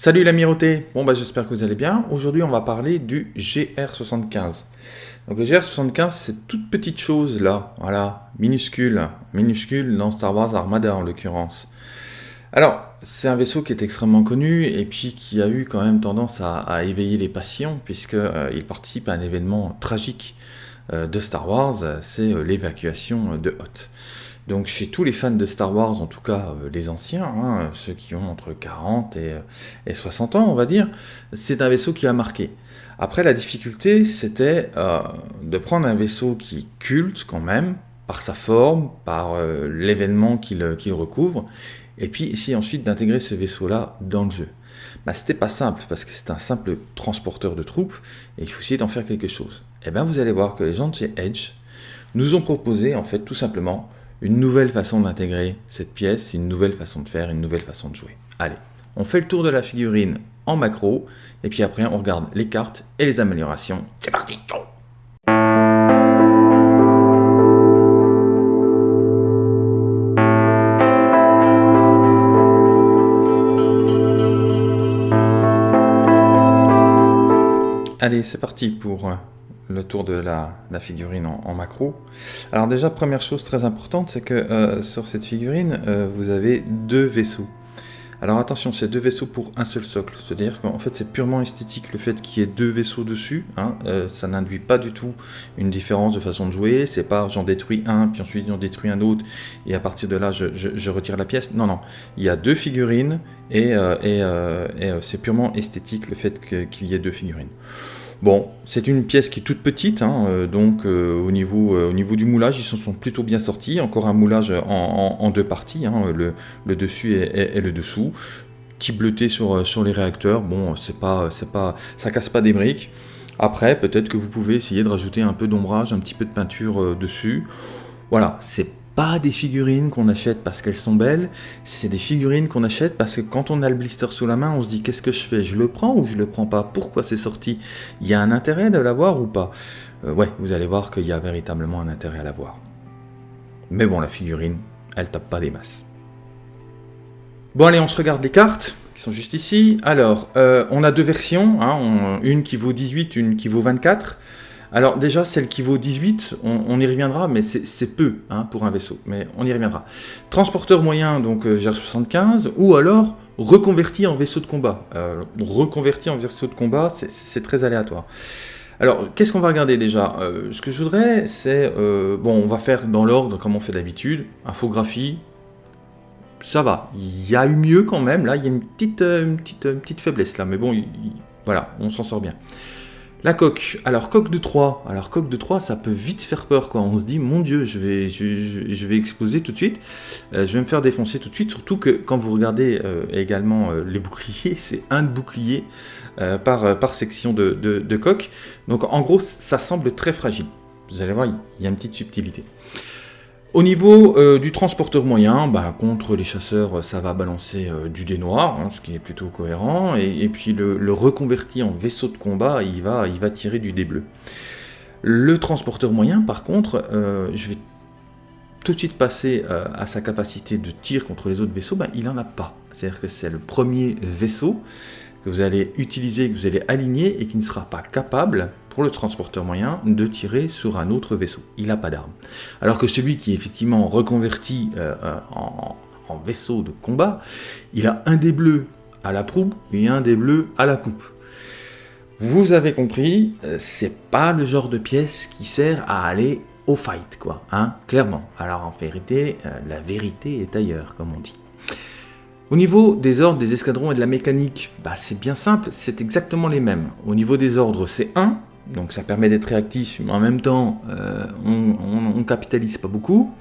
Salut l'amiroté Bon bah j'espère que vous allez bien. Aujourd'hui on va parler du GR75. Donc le GR75 c'est toute petite chose là, voilà, minuscule, minuscule dans Star Wars Armada en l'occurrence. Alors c'est un vaisseau qui est extrêmement connu et puis qui a eu quand même tendance à, éveiller les passions puisqu'il euh, participe à un événement tragique euh, de Star Wars, c'est euh, l'évacuation de Hoth. Donc chez tous les fans de Star Wars, en tout cas euh, les anciens, hein, ceux qui ont entre 40 et, 60 ans, on va dire, c'est un vaisseau qui a marqué. Après, la difficulté, c'était euh, de prendre un vaisseau qui culte quand même, par sa forme, par euh, l'événement qu'il recouvre, et puis essayer ensuite d'intégrer ce vaisseau-là dans le jeu. Bah, c'était pas simple, parce que c'est un simple transporteur de troupes, et il faut essayer d'en faire quelque chose. Et eh bien vous allez voir que les gens de chez Edge nous ont proposé, en fait, tout simplement, une nouvelle façon d'intégrer cette pièce, une nouvelle façon de faire, une nouvelle façon de jouer. Allez, on fait le tour de la figurine en macro, et puis après on regarde les cartes et les améliorations. C'est parti Allez, c'est parti pour euh, le tour de la, figurine en, macro. Alors déjà, première chose très importante, c'est que euh, sur cette figurine, euh, vous avez deux vaisseaux. Alors attention, c'est deux vaisseaux pour un seul socle, c'est-à-dire qu'en fait c'est purement esthétique le fait qu'il y ait deux vaisseaux dessus, hein. euh, ça n'induit pas du tout une différence de façon de jouer, c'est pas j'en détruis un, puis ensuite j'en détruis un autre, et à partir de là je, retire la pièce, non non, il y a deux figurines, et, et c'est purement esthétique le fait qu'il y ait deux figurines. Bon, c'est une pièce qui est toute petite, hein, euh, donc euh, au, niveau, euh, au niveau du moulage, ils se sont plutôt bien sortis. Encore un moulage en, deux parties, hein, le, dessus et, le dessous. Petit bleuté sur, sur les réacteurs, bon, c'est pas, pas, ça casse pas des briques. Après, peut-être que vous pouvez essayer de rajouter un peu d'ombrage, un petit peu de peinture dessus. Voilà, c'est pas des figurines qu'on achète parce qu'elles sont belles, c'est des figurines qu'on achète parce que quand on a le blister sous la main, on se dit qu'est-ce que je fais? Je le prends ou je le prends pas? Pourquoi c'est sorti? Il y a un intérêt de l'avoir ou pas? Euh, Ouais, vous allez voir qu'il y a véritablement un intérêt à l'avoir. Mais bon, la figurine, elle tape pas des masses. Bon allez, on se regarde les cartes qui sont juste ici. Alors, euh, on a deux versions, hein, une qui vaut 18, une qui vaut 24. Alors déjà, celle qui vaut 18, on, y reviendra, mais c'est peu hein, pour un vaisseau, mais on y reviendra. Transporteur moyen, donc euh, GR75, ou alors reconverti en vaisseau de combat. Euh, reconverti en vaisseau de combat, c'est très aléatoire. Alors, qu'est-ce qu'on va regarder déjà? Euh, Ce que je voudrais, c'est... bon, on va faire dans l'ordre comme on fait d'habitude. Infographie, ça va. Il y a eu mieux quand même, là, il y a une petite, faiblesse là, mais bon, voilà, on s'en sort bien. La coque. Alors, coque de 3. Alors, coque de 3, ça peut vite faire peur, quoi. On se dit, mon Dieu, je vais, je, exploser tout de suite. Euh, je vais me faire défoncer tout de suite. Surtout que quand vous regardez euh, également euh, les boucliers, c'est un bouclier par, par section de coque. Donc, en gros, ça semble très fragile. Vous allez voir, il y a une petite subtilité. Au niveau euh, du transporteur moyen, bah, contre les chasseurs, ça va balancer euh, du dé noir, hein, ce qui est plutôt cohérent, et, puis le, reconverti en vaisseau de combat, il va, tirer du dé bleu. Le transporteur moyen, par contre, euh, je vais tout de suite passer à sa capacité de tir contre les autres vaisseaux, bah, il n'en a pas. C'est-à-dire que c'est le premier vaisseau que vous allez utiliser, que vous allez aligner, et qui ne sera pas capable le transporteur moyen de tirer sur un autre vaisseau. Il n'a pas d'arme. Alors que celui qui est effectivement reconverti euh, euh, en, vaisseau de combat, il a un des bleus à la proue et un des bleus à la poupe. Vous avez compris, euh, c'est pas le genre de pièce qui sert à aller au fight, quoi, hein, clairement. Alors en vérité, la vérité est ailleurs, comme on dit. Au niveau des ordres, des escadrons et de la mécanique, bah, c'est bien simple, c'est exactement les mêmes. Au niveau des ordres, c'est 1, donc ça permet d'être réactif, mais en même temps, euh, on, ne capitalise pas beaucoup.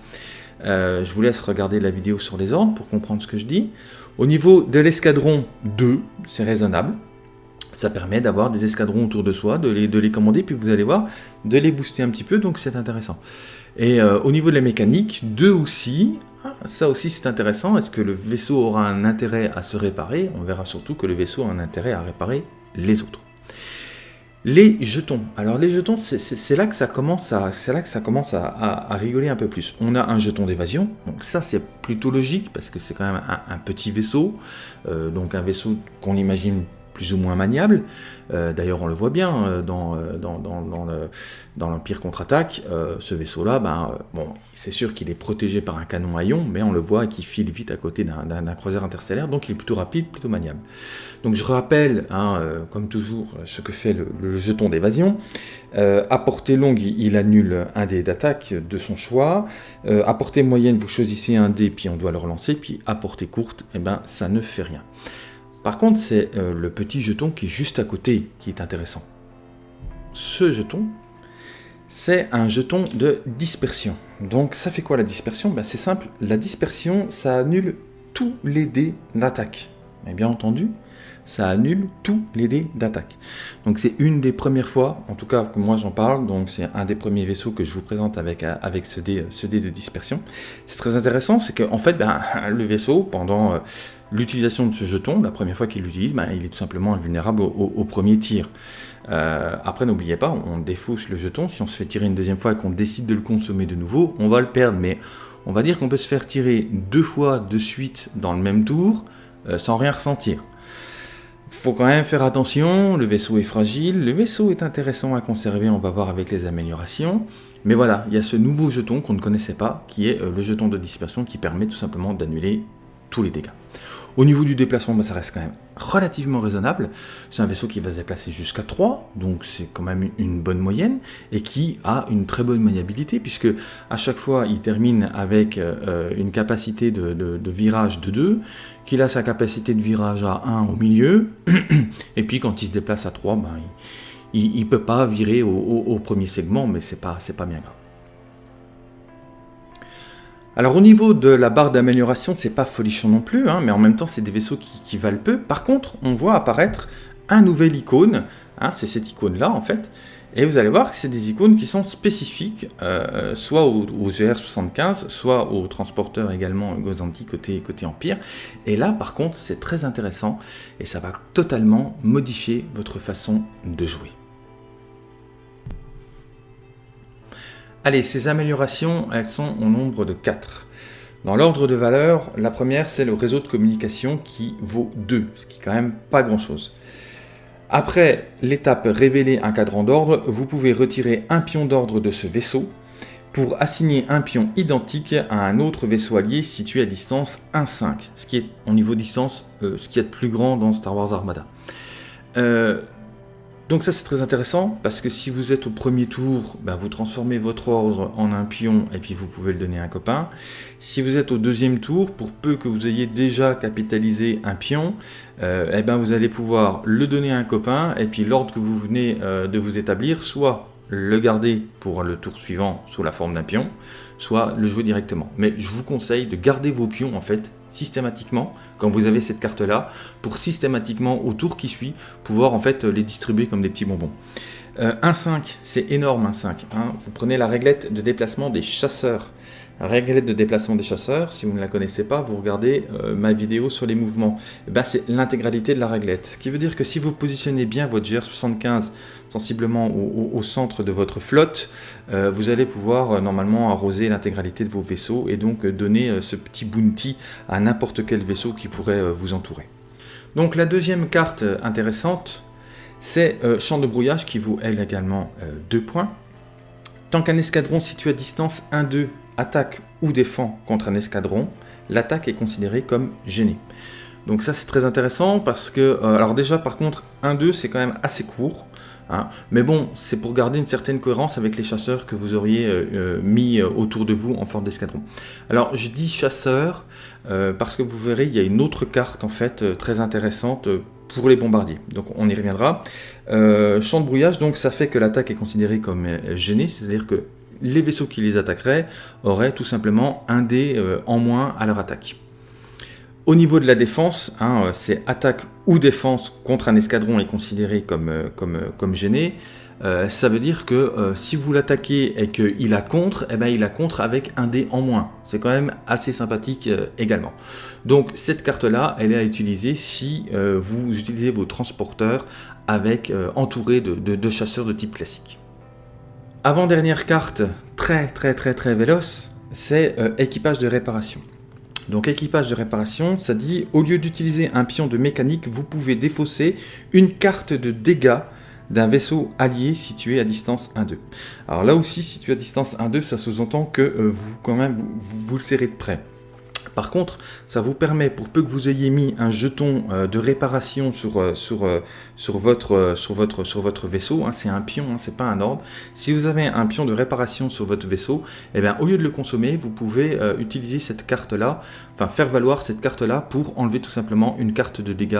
Euh, je vous laisse regarder la vidéo sur les ordres pour comprendre ce que je dis. Au niveau de l'escadron 2, c'est raisonnable. Ça permet d'avoir des escadrons autour de soi, de les, de les, commander, puis vous allez voir, de les booster un petit peu, donc c'est intéressant. Et euh, au niveau de la mécanique, 2 aussi, ah, ça aussi c'est intéressant. Est-ce que le vaisseau aura un intérêt à se réparer? On verra surtout que le vaisseau a un intérêt à réparer les autres. Les jetons. Alors les jetons, c'est là que ça commence, à, là que ça commence à, rigoler un peu plus. On a un jeton d'évasion, donc ça c'est plutôt logique parce que c'est quand même un, petit vaisseau, euh, donc un vaisseau qu'on imagine plus ou moins maniable. Euh, d'ailleurs, on le voit bien euh, dans, euh, dans l'Empire contre-attaque. ce vaisseau-là, ben, bon, c'est sûr qu'il est protégé par un canon à ion, mais on le voit qu'il file vite à côté d'un croiseur interstellaire, donc il est plutôt rapide, plutôt maniable. Donc je rappelle, hein, comme toujours, ce que fait le, jeton d'évasion. à portée longue, il annule un dé d'attaque de son choix. à portée moyenne, vous choisissez un dé, puis on doit le relancer. Puis à portée courte, eh ben, ça ne fait rien. Par contre, c'est euh, le petit jeton qui est juste à côté qui est intéressant. Ce jeton, c'est un jeton de dispersion. Donc ça fait quoi la dispersion? Ben, C'est simple, la dispersion, ça annule tous les dés d'attaque. Mais bien entendu, ça annule tous les dés d'attaque. Donc c'est une des premières fois, en tout cas que moi j'en parle, donc c'est un des premiers vaisseaux que je vous présente avec, euh, avec ce, dé, ce dé de dispersion. C'est très intéressant, c'est qu'en fait, ben, le vaisseau, pendant euh, l'utilisation de ce jeton, la première fois qu'il l'utilise, ben, il est tout simplement invulnérable au, premier tir. Euh, après, n'oubliez pas, on défausse le jeton, si on se fait tirer une deuxième fois et qu'on décide de le consommer de nouveau, on va le perdre, mais on va dire qu'on peut se faire tirer deux fois de suite dans le même tour, sans rien ressentir faut quand même faire attention, le vaisseau est fragile, le vaisseau est intéressant à conserver, on va voir avec les améliorations. Mais voilà, il y a ce nouveau jeton qu'on ne connaissait pas, qui est euh, le jeton de dispersion qui permet tout simplement d'annuler tous les dégâts. Au niveau du déplacement, bah, ça reste quand même relativement raisonnable. C'est un vaisseau qui va se déplacer jusqu'à 3, donc c'est quand même une bonne moyenne, et qui a une très bonne maniabilité, puisque à chaque fois, il termine avec euh, une capacité de, virage de 2, qu'il a sa capacité de virage à 1 au milieu, et puis quand il se déplace à 3, ben, il ne peut pas virer au, premier segment, mais c'est pas, pas bien grave. Alors au niveau de la barre d'amélioration, c'est pas folichon non plus, hein, mais en même temps c'est des vaisseaux qui, valent peu. Par contre, on voit apparaître un nouvel icône, hein, c'est cette icône-là en fait, et vous allez voir que c'est des icônes qui sont spécifiques, euh, soit au, GR75, soit au transporteur également Gozanti côté, côté Empire. Et là par contre c'est très intéressant, et ça va totalement modifier votre façon de jouer. Allez, ces améliorations, elles sont au nombre de 4. Dans l'ordre de valeur, la première, c'est le réseau de communication qui vaut 2, ce qui est quand même pas grand-chose. Après l'étape révéler un cadran d'ordre, vous pouvez retirer un pion d'ordre de ce vaisseau pour assigner un pion identique à un autre vaisseau allié situé à distance 1-5, ce qui est au niveau distance euh, ce qui est de plus grand dans Star Wars Armada. Euh, donc ça c'est très intéressant parce que si vous êtes au premier tour, ben, vous transformez votre ordre en un pion et puis vous pouvez le donner à un copain. Si vous êtes au deuxième tour, pour peu que vous ayez déjà capitalisé un pion, euh, eh ben, vous allez pouvoir le donner à un copain et puis l'ordre que vous venez euh, de vous établir, soit le garder pour le tour suivant sous la forme d'un pion, soit le jouer directement. Mais je vous conseille de garder vos pions en fait systématiquement, quand vous avez cette carte-là, pour systématiquement, au tour qui suit, pouvoir en fait les distribuer comme des petits bonbons. Euh, un 5, c'est énorme un 5. Hein. Vous prenez la réglette de déplacement des chasseurs. Réglette de déplacement des chasseurs, si vous ne la connaissez pas, vous regardez euh, ma vidéo sur les mouvements. Eh ben, c'est l'intégralité de la réglette. Ce qui veut dire que si vous positionnez bien votre GR75 sensiblement au, centre de votre flotte, euh, vous allez pouvoir euh, normalement arroser l'intégralité de vos vaisseaux et donc donner ce petit bounty à n'importe quel vaisseau qui pourrait vous entourer. Donc la deuxième carte intéressante, c'est Champ de brouillage qui vaut elle également 2 points. Tant qu'un escadron situé à distance 1-2 attaque ou défend contre un escadron, l'attaque est considérée comme gênée. Donc ça c'est très intéressant parce que, euh, alors déjà par contre 1-2 c'est quand même assez court, hein. mais bon c'est pour garder une certaine cohérence avec les chasseurs que vous auriez euh, euh, mis autour de vous en forme d'escadron. Alors je dis chasseur parce que vous verrez il y a une autre carte en fait très intéressante pour les bombardiers, donc on y reviendra. champ de brouillage donc ça fait que l'attaque est considérée comme gênée, c'est-à-dire que les vaisseaux qui les attaqueraient auraient tout simplement un dé euh, en moins à leur attaque. Au niveau de la défense, hein, c'est attaque ou défense contre un escadron est considéré comme, euh, euh, gêné. euh, ça veut dire que euh, si vous l'attaquez et qu'il a contre, eh ben, il a contre avec un dé en moins. C'est quand même assez sympathique euh, également. Donc cette carte-là, elle est à utiliser si vous utilisez vos transporteurs avec entouré de, de, chasseurs de type classique. Avant-dernière carte, très très très très véloce, c'est équipage de réparation. Donc équipage de réparation, ça dit, au lieu d'utiliser un pion de mécanique, vous pouvez défausser une carte de dégâts d'un vaisseau allié situé à distance 1-2. Alors là aussi, situé à distance 1-2, ça sous-entend que euh, vous, quand même, vous le serrez de près. Par contre, ça vous permet, pour peu que vous ayez mis un jeton euh, de réparation sur, euh, euh, votre, vaisseau, hein, c'est un pion, hein, c'est pas un ordre. Si vous avez un pion de réparation sur votre vaisseau, eh bien, au lieu de le consommer, vous pouvez utiliser cette carte-là, enfin faire valoir cette carte-là pour enlever tout simplement une carte de dégâts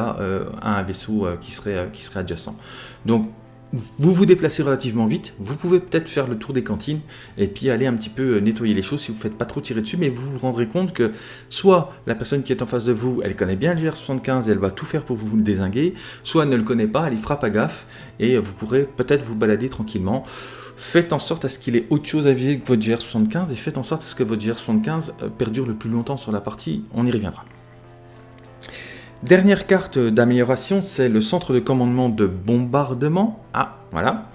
à un vaisseau qui, serait, adjacent. Vous vous déplacez relativement vite, vous pouvez peut-être faire le tour des cantines et puis aller un petit peu euh, nettoyer les choses si vous ne faites pas trop tirer dessus, mais vous vous rendrez compte que soit la personne qui est en face de vous, elle connaît bien le GR75 et elle va tout faire pour vous le désinguer, soit elle ne le connaît pas, elle y fera pas gaffe et vous pourrez peut-être vous balader tranquillement. Faites en sorte à ce qu'il ait autre chose à viser que votre GR75 et faites en sorte à ce que votre GR75 euh, perdure le plus longtemps sur la partie, on y reviendra. Dernière carte d'amélioration, c'est le centre de commandement de bombardement. Ah, voilà.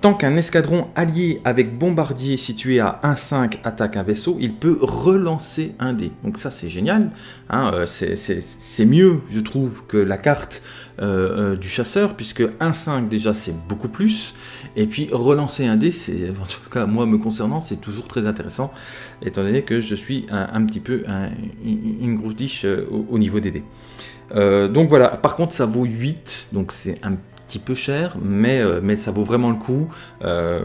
Tant qu'un escadron allié avec bombardier situé à 1-5 attaque un vaisseau, il peut relancer un dé. Donc ça c'est génial, hein, euh, c'est mieux je trouve que la carte euh, euh, du chasseur, puisque 1-5 déjà c'est beaucoup plus, et puis relancer un dé, c'est en tout cas moi me concernant, c'est toujours très intéressant, étant donné que je suis un, petit peu une grosse diche au niveau des dés. Euh, donc voilà, par contre ça vaut 8, donc c'est un petit peu cher, mais, euh, mais ça vaut vraiment le coup. Euh,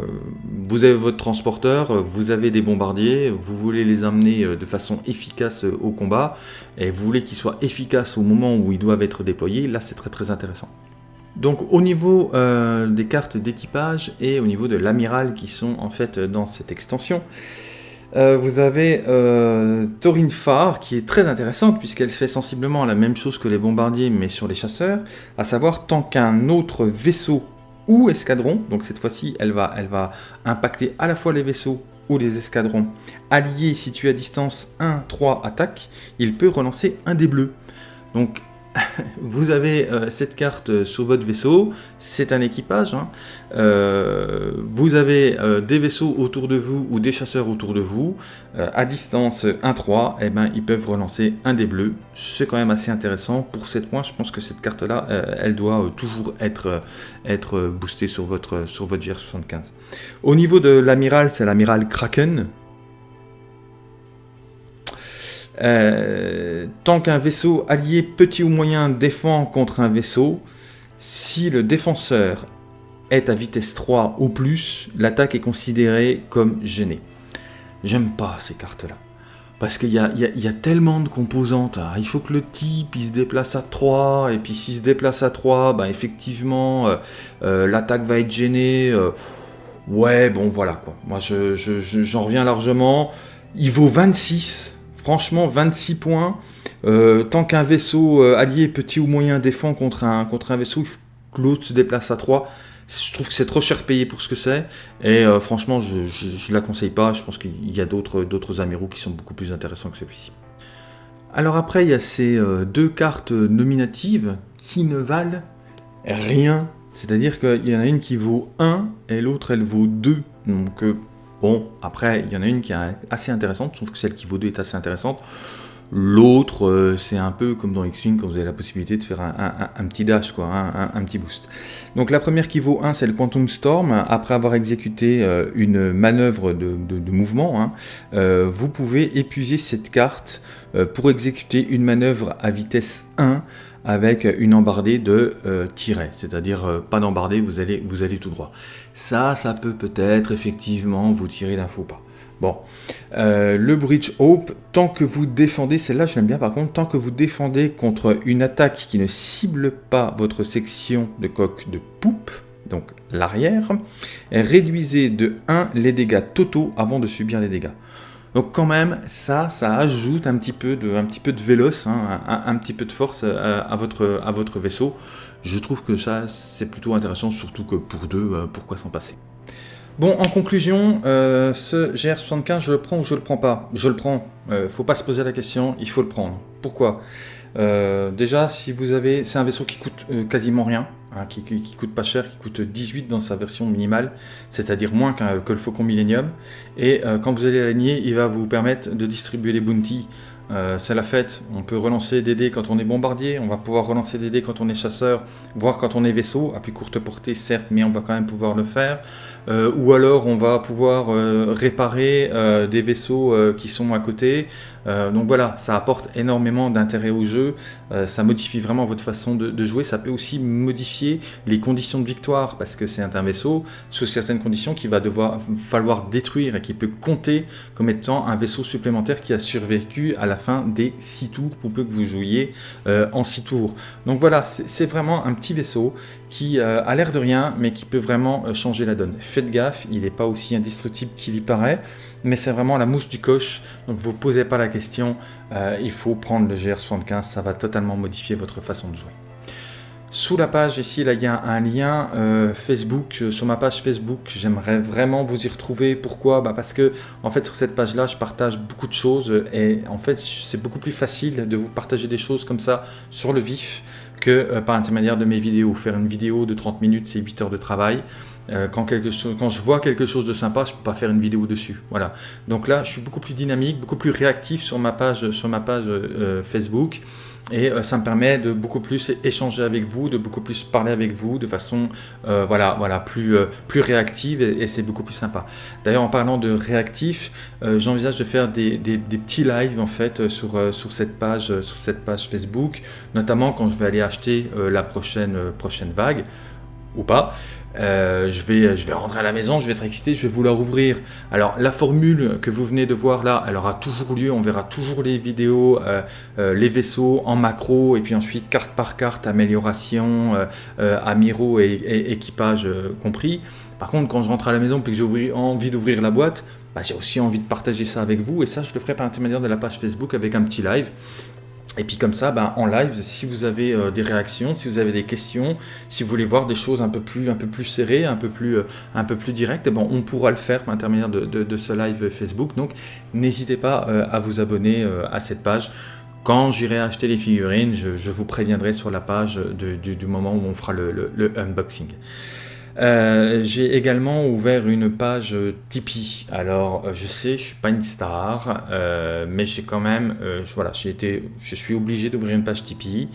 vous avez votre transporteur, vous avez des bombardiers, vous voulez les amener de façon efficace au combat, et vous voulez qu'ils soient efficaces au moment où ils doivent être déployés, là c'est très très intéressant. Donc au niveau des cartes d'équipage et au niveau de l'amiral qui sont en fait dans cette extension, euh, vous avez euh, Taurine qui est très intéressante, puisqu'elle fait sensiblement la même chose que les bombardiers, mais sur les chasseurs, à savoir tant qu'un autre vaisseau ou escadron, donc cette fois-ci, elle va, impacter à la fois les vaisseaux ou les escadrons alliés situés à distance 1-3 attaque, il peut relancer un des bleus. vous avez euh, cette carte euh, sur votre vaisseau, c'est un équipage. Hein. Euh, vous avez des vaisseaux autour de vous ou des chasseurs autour de vous. à distance 1-3, eh ben, ils peuvent relancer un des bleus. C'est quand même assez intéressant. Pour 7 points, je pense que cette carte-là, elle doit toujours être, boostée sur votre, sur votre GR75. Au niveau de l'amiral, c'est l'amiral Kraken. Euh, tant qu'un vaisseau allié petit ou moyen défend contre un vaisseau, si le défenseur est à vitesse 3 ou plus, l'attaque est considérée comme gênée. J'aime pas ces cartes-là. Parce qu'il y, a, tellement de composantes. Ah, il faut que le type il se déplace à 3, et puis s'il se déplace à 3, bah, effectivement, euh, euh, l'attaque va être gênée. ouais, bon, voilà quoi. Moi, j'en je, reviens largement. Il vaut 26 Franchement, 26 points. Euh, tant qu'un vaisseau euh, allié petit ou moyen défend contre un, contre un vaisseau, l'autre se déplace à 3. Je trouve que c'est trop cher payé pour ce que c'est. Et euh, franchement, je ne la conseille pas. Je pense qu'il y a d'autres amiraux qui sont beaucoup plus intéressants que celui-ci. Alors après, il y a ces deux cartes nominatives qui ne valent rien. C'est-à-dire qu'il y en a une qui vaut 1 et l'autre elle vaut 2. Donc Bon, après, il y en a une qui est assez intéressante, je trouve que celle qui vaut 2 est assez intéressante. L'autre, euh, c'est un peu comme dans X-Wing quand vous avez la possibilité de faire un, petit dash, quoi, un, petit boost. Donc la première qui vaut 1, c'est le Quantum Storm. Après avoir exécuté euh, une manœuvre de, mouvement, hein, euh, vous pouvez épuiser cette carte pour exécuter une manœuvre à vitesse 1 avec une embardée de tiret, c'est-à-dire pas d'embardée, vous allez tout droit. Ça, ça peut peut-être effectivement vous tirer d'un faux pas. Bon, euh, le Bridge Hope, tant que vous défendez, celle-là je l'aime bien par contre, tant que vous défendez contre une attaque qui ne cible pas votre section de coque de poupe, donc l'arrière, réduisez de 1 les dégâts totaux avant de subir les dégâts. Donc quand même, ça, ça ajoute un petit peu de, un petit peu de véloce, hein, un, petit peu de force euh, à, votre, à votre vaisseau. Je trouve que ça, c'est plutôt intéressant, surtout que pour deux, euh, pourquoi s'en passer? Bon, en conclusion, euh, ce GR75, je le prends ou je le prends pas? Je le prends. Euh, faut pas se poser la question, il faut le prendre. Pourquoi? Déjà, si vous avez, c'est un vaisseau qui coûte quasiment rien, hein, qui, coûte pas cher, qui coûte 18 dans sa version minimale, c'est-à-dire moins que le Faucon Millennium. Et quand vous allez aligner, il va vous permettre de distribuer les bounties euh, c'est la fête, on peut relancer des dés quand on est bombardier, on va pouvoir relancer des dés quand on est chasseur, voire quand on est vaisseau, à plus courte portée certes, mais on va quand même pouvoir le faire. Euh, ou alors on va pouvoir euh, réparer des vaisseaux qui sont à côté. Donc voilà, ça apporte énormément d'intérêt au jeu, ça modifie vraiment votre façon de, jouer, ça peut aussi modifier les conditions de victoire, parce que c'est un vaisseau, sous certaines conditions, qu'il va devoir falloir détruire et qui peut compter comme étant un vaisseau supplémentaire qui a survécu à la fin des 6 tours pour peu que vous jouiez euh, en 6 tours. Donc voilà, c'est vraiment un petit vaisseau qui euh, a l'air de rien, mais qui peut vraiment euh, changer la donne. Faites gaffe, il n'est pas aussi indestructible qu'il y paraît, mais c'est vraiment la mouche du coche, donc vous posez pas la question, il faut prendre le GR75, ça va totalement modifier votre façon de jouer. Sous la page ici, là, il y a un lien euh, Facebook. Euh, sur ma page Facebook, j'aimerais vraiment vous y retrouver. Pourquoi? Bah Parce que, en fait, sur cette page-là, je partage beaucoup de choses. Et en fait, c'est beaucoup plus facile de vous partager des choses comme ça sur le vif que euh, par intermédiaire de mes vidéos. Faire une vidéo de 30 minutes, c'est 8 heures de travail. Chose, quand je vois quelque chose de sympa, je ne peux pas faire une vidéo dessus. Voilà. Donc là, je suis beaucoup plus dynamique, beaucoup plus réactif sur ma page, sur ma page Facebook. Et euh, ça me permet de beaucoup plus échanger avec vous, de beaucoup plus parler avec vous de façon euh, voilà, voilà, plus, euh, plus réactive et, c'est beaucoup plus sympa. D'ailleurs, en parlant de réactif, j'envisage de faire des, des, petits lives en fait sur, sur, cette page, sur cette page Facebook, notamment quand je vais aller acheter la prochaine, prochaine vague ou pas. Euh, je, vais, je vais rentrer à la maison, je vais être excité, je vais vouloir ouvrir. Alors la formule que vous venez de voir là, elle aura toujours lieu, on verra toujours les vidéos, euh, euh, les vaisseaux en macro, et puis ensuite carte par carte, amélioration, amiraux et, équipage compris. Par contre, quand je rentre à la maison et que j'ai envie d'ouvrir la boîte, bah, j'ai aussi envie de partager ça avec vous, et ça je le ferai par intermédiaire de la page Facebook avec un petit live. Et puis comme ça, ben, en live, si vous avez euh, des réactions, si vous avez des questions, si vous voulez voir des choses un peu plus, un peu plus serrées, un peu plus, euh, un peu plus directes, bon, on pourra le faire par l'intermédiaer de, ce live Facebook. Donc n'hésitez pas euh, à vous abonner à cette page. Quand j'irai acheter les figurines, je, vous préviendrai sur la page du, moment où on fera le unboxing. Euh, j'ai également ouvert une page Tipeee. Alors, euh, je sais, je suis pas une star, euh, mais j'ai quand même, voilà, j'ai été, je suis obligé d'ouvrir une page Tipeee.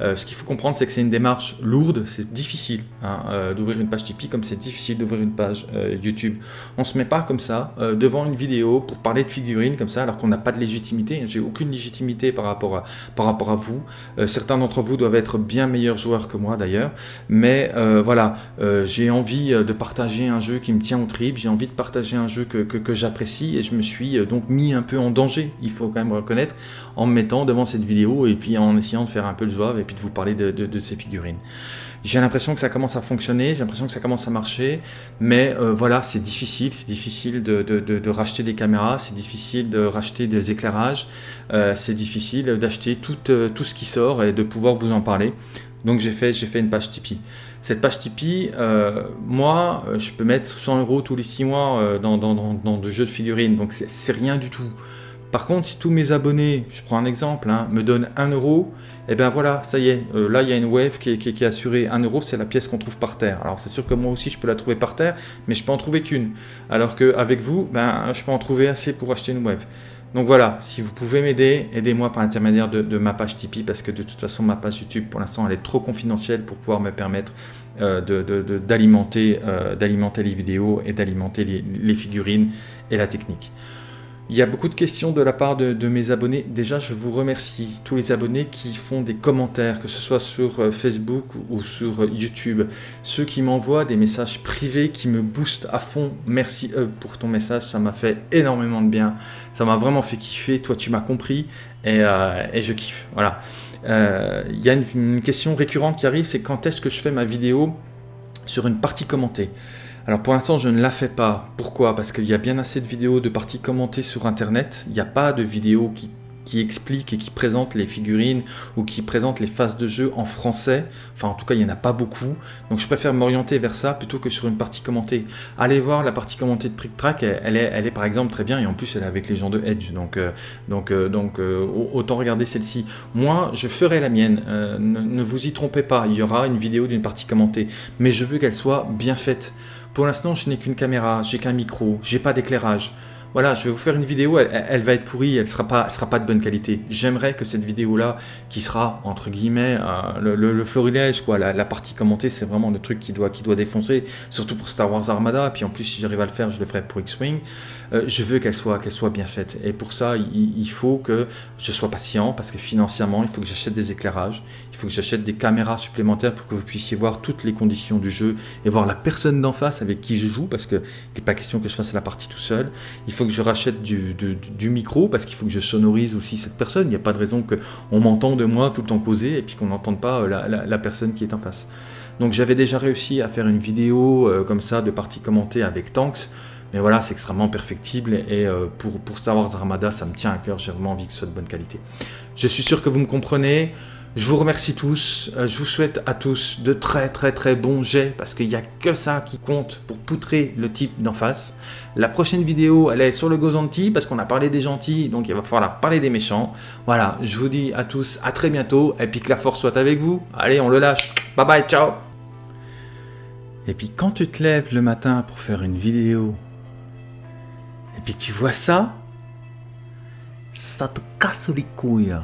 Euh, ce qu'il faut comprendre, c'est que c'est une démarche lourde, c'est difficile hein, euh, d'ouvrir une page Tipeee comme c'est difficile d'ouvrir une page euh, YouTube. On ne se met pas comme ça devant une vidéo pour parler de figurines comme ça alors qu'on n'a pas de légitimité. J'ai aucune légitimité par rapport à, par rapport à vous. certains d'entre vous doivent être bien meilleurs joueurs que moi d'ailleurs. Mais voilà, j'ai envie de partager un jeu qui me tient au trip, j'ai envie de partager un jeu que, que, j'apprécie et je me suis donc mis un peu en danger, il faut quand même reconnaître, en me mettant devant cette vidéo et puis en essayant de faire un peu le zouave de vous parler de, ces figurines. J'ai l'impression que ça commence à fonctionner, j'ai l'impression que ça commence à marcher, mais euh, voilà, c'est difficile, c'est difficile de, racheter des caméras, c'est difficile de racheter des éclairages, euh, c'est difficile d'acheter tout, euh, tout ce qui sort et de pouvoir vous en parler. Donc j'ai fait, fait une page Tipeee. Cette page Tipeee, moi, je peux mettre 100 euros tous les 6 mois dans, dans, dans, dans de jeux de figurines, donc c'est rien du tout. Par contre, si tous mes abonnés, je prends un exemple, hein, me donnent 1 euro, et eh bien voilà, ça y est, euh, là il y a une wave qui est, assurée. 1 euro, c'est la pièce qu'on trouve par terre. Alors c'est sûr que moi aussi je peux la trouver par terre, mais je peux en trouver qu'une. Alors qu'avec vous, ben, je peux en trouver assez pour acheter une wave. Donc voilà, si vous pouvez m'aider, aidez-moi par l'intermédiaire de, ma page Tipeee, parce que de toute façon ma page YouTube pour l'instant elle est trop confidentielle pour pouvoir me permettre euh, d'alimenter euh, les vidéos et d'alimenter les figurines et la technique. Il y a beaucoup de questions de la part de, mes abonnés. Déjà, je vous remercie, tous les abonnés qui font des commentaires, que ce soit sur euh, Facebook ou sur euh, YouTube. Ceux qui m'envoient des messages privés qui me boostent à fond. Merci eux pour ton message, ça m'a fait énormément de bien. Ça m'a vraiment fait kiffer. Toi, tu m'as compris et, euh, je kiffe. Voilà. il y a une question récurrente qui arrive, c'est quand est-ce que je fais ma vidéo sur une partie commentée? Alors pour l'instant je ne la fais pas. Pourquoi? Parce qu'il y a bien assez de vidéos de parties commentées sur internet. Il n'y a pas de vidéos qui explique et qui présente les figurines ou qui présente les phases de jeu en français. Enfin, en tout cas, il n'y en a pas beaucoup. Donc, je préfère m'orienter vers ça plutôt que sur une partie commentée. Allez voir la partie commentée de Trick Track. Elle est, par exemple très bien et en plus, elle est avec les gens de Edge. Donc, euh, euh, euh, autant regarder celle-ci. Moi, je ferai la mienne. Ne, ne vous y trompez pas. Il y aura une vidéo d'une partie commentée. Mais je veux qu'elle soit bien faite. Pour l'instant, je n'ai qu'une caméra, j'ai qu'un micro, j'ai pas d'éclairage voilà, je vais vous faire une vidéo, elle, va être pourrie, elle sera pas, elle sera pas de bonne qualité. J'aimerais que cette vidéo-là, qui sera, entre guillemets, euh, le, florilège, quoi, la, partie commentée, c'est vraiment le truc qui doit, qui doit défoncer, surtout pour Star Wars Armada, puis en plus, si j'arrive à le faire, je le ferai pour X-Wing. Euh, je veux qu'elle soit, bien faite, et pour ça, il, faut que je sois patient, parce que financièrement, il faut que j'achète des éclairages, il faut que j'achète des caméras supplémentaires pour que vous puissiez voir toutes les conditions du jeu, et voir la personne d'en face avec qui je joue, parce qu'il n'est pas question que je fasse la partie tout seul. Il faut que je rachète du, micro parce qu'il faut que je sonorise aussi cette personne. Il n'y a pas de raison qu'on m'entende moi tout le temps causer et puis qu'on n'entende pas euh, la, personne qui est en face. Donc j'avais déjà réussi à faire une vidéo euh, comme ça de partie commentée avec Tanks. Mais voilà, c'est extrêmement perfectible et euh, pour, pour Star Wars Armada, ça me tient à cœur. J'ai vraiment envie que ce soit de bonne qualité. Je suis sûr que vous me comprenez. Je vous remercie tous, euh, je vous souhaite à tous de très très très bons jets parce qu'il n'y a que ça qui compte pour poutrer le type d'en face. La prochaine vidéo, elle est sur le Gozanti parce qu'on a parlé des gentils, donc il va falloir parler des méchants. Voilà, je vous dis à tous à très bientôt et puis que la force soit avec vous. Allez, on le lâche. Bye bye, ciao Et puis quand tu te lèves le matin pour faire une vidéo et puis tu vois ça, ça te casse les couilles.